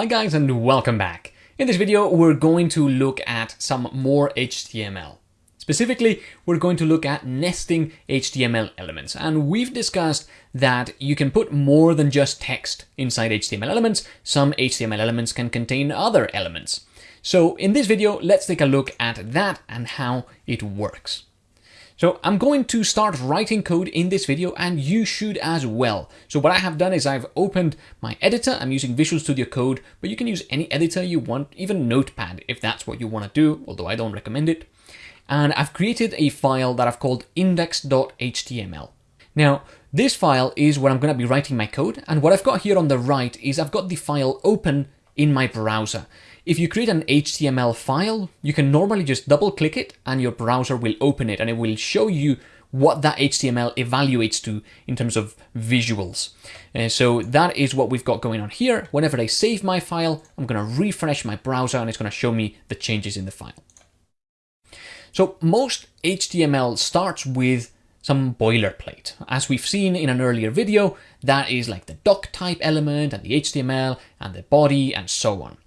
Hi guys and welcome back. In this video we're going to look at some more HTML. Specifically, we're going to look at nesting HTML elements and we've discussed that you can put more than just text inside HTML elements. Some HTML elements can contain other elements. So in this video, let's take a look at that and how it works. So I'm going to start writing code in this video and you should as well. So what I have done is I've opened my editor. I'm using Visual Studio Code, but you can use any editor you want, even Notepad if that's what you want to do, although I don't recommend it. And I've created a file that I've called index.html. Now, this file is where I'm going to be writing my code. And what I've got here on the right is I've got the file open in my browser. If you create an HTML file, you can normally just double click it and your browser will open it and it will show you what that HTML evaluates to in terms of visuals. Uh, so that is what we've got going on here. Whenever I save my file, I'm going to refresh my browser and it's going to show me the changes in the file. So most HTML starts with some boilerplate. As we've seen in an earlier video, that is like the doc type element and the HTML and the body and so on.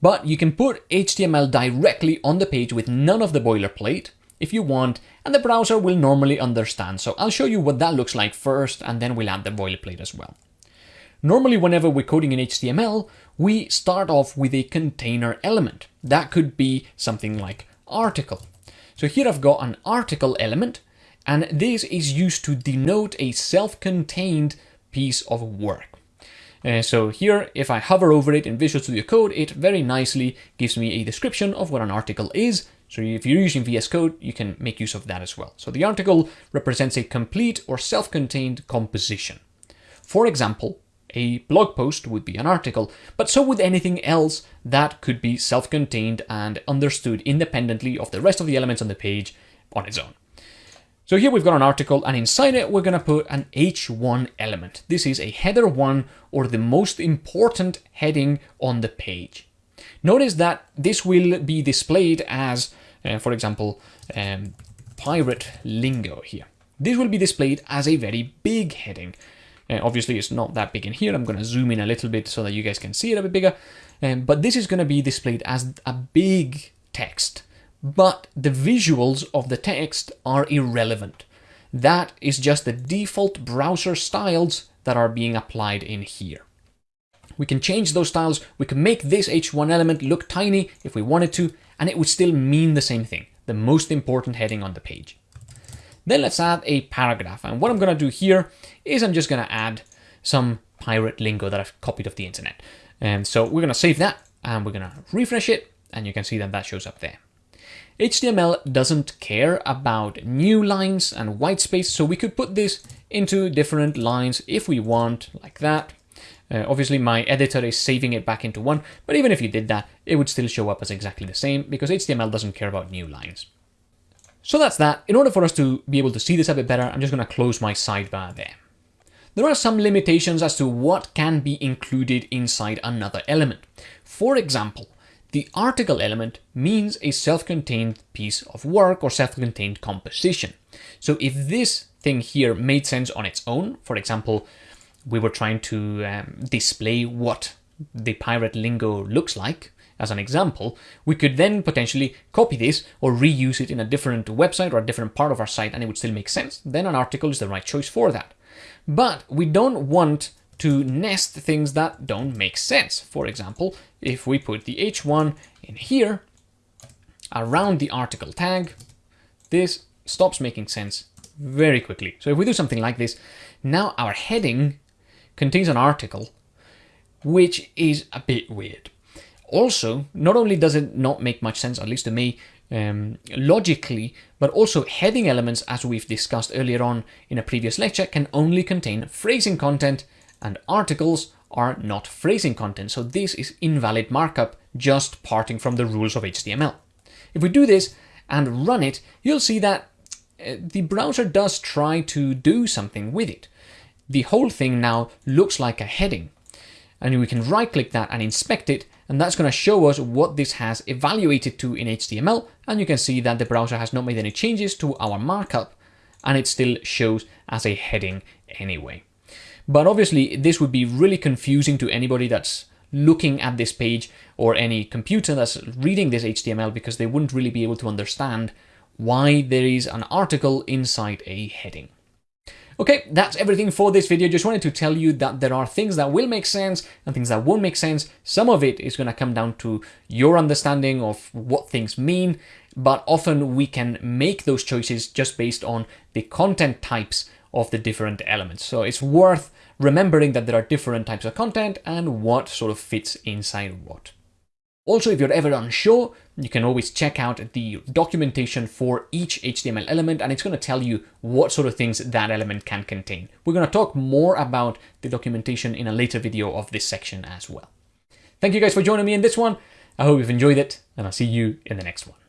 But you can put HTML directly on the page with none of the boilerplate if you want, and the browser will normally understand. So I'll show you what that looks like first, and then we'll add the boilerplate as well. Normally, whenever we're coding in HTML, we start off with a container element. That could be something like article. So here I've got an article element, and this is used to denote a self-contained piece of work. Uh, so here, if I hover over it in Visual Studio Code, it very nicely gives me a description of what an article is. So if you're using VS Code, you can make use of that as well. So the article represents a complete or self-contained composition. For example, a blog post would be an article, but so would anything else that could be self-contained and understood independently of the rest of the elements on the page on its own. So here we've got an article and inside it we're going to put an H1 element. This is a header 1 or the most important heading on the page. Notice that this will be displayed as, uh, for example, um, pirate lingo here. This will be displayed as a very big heading. Uh, obviously it's not that big in here. I'm going to zoom in a little bit so that you guys can see it a bit bigger. Um, but this is going to be displayed as a big text but the visuals of the text are irrelevant. That is just the default browser styles that are being applied in here. We can change those styles, we can make this H1 element look tiny if we wanted to, and it would still mean the same thing, the most important heading on the page. Then let's add a paragraph, and what I'm going to do here is I'm just going to add some pirate lingo that I've copied off the internet. And so we're going to save that, and we're going to refresh it, and you can see that that shows up there. HTML doesn't care about new lines and white space, so we could put this into different lines if we want, like that. Uh, obviously, my editor is saving it back into one, but even if you did that, it would still show up as exactly the same because HTML doesn't care about new lines. So that's that. In order for us to be able to see this a bit better, I'm just going to close my sidebar there. There are some limitations as to what can be included inside another element. For example, the article element means a self-contained piece of work or self-contained composition. So if this thing here made sense on its own, for example, we were trying to um, display what the pirate lingo looks like, as an example, we could then potentially copy this or reuse it in a different website or a different part of our site and it would still make sense. Then an article is the right choice for that. But we don't want to nest things that don't make sense. For example, if we put the h1 in here, around the article tag, this stops making sense very quickly. So if we do something like this, now our heading contains an article, which is a bit weird. Also, not only does it not make much sense, at least to me, um, logically, but also heading elements, as we've discussed earlier on in a previous lecture, can only contain phrasing content and articles are not phrasing content. So this is invalid markup, just parting from the rules of HTML. If we do this and run it, you'll see that uh, the browser does try to do something with it. The whole thing now looks like a heading. And we can right click that and inspect it, and that's going to show us what this has evaluated to in HTML. And you can see that the browser has not made any changes to our markup, and it still shows as a heading anyway. But obviously, this would be really confusing to anybody that's looking at this page or any computer that's reading this HTML because they wouldn't really be able to understand why there is an article inside a heading. Okay, that's everything for this video. Just wanted to tell you that there are things that will make sense and things that won't make sense. Some of it is going to come down to your understanding of what things mean, but often we can make those choices just based on the content types of the different elements. So it's worth remembering that there are different types of content and what sort of fits inside what. Also, if you're ever unsure, you can always check out the documentation for each HTML element and it's going to tell you what sort of things that element can contain. We're going to talk more about the documentation in a later video of this section as well. Thank you guys for joining me in this one. I hope you've enjoyed it and I'll see you in the next one.